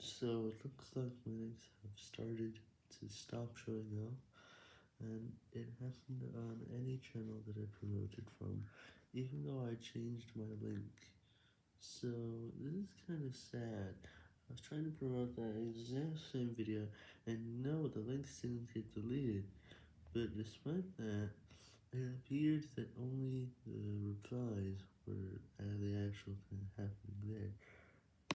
So it looks like my links have started to stop showing up, and it happened on any channel that I promoted from, even though I changed my link. So this is kind of sad. I was trying to promote that exact same video, and no, the links didn't get deleted, but despite that, it appeared that only the replies were uh, the actual thing.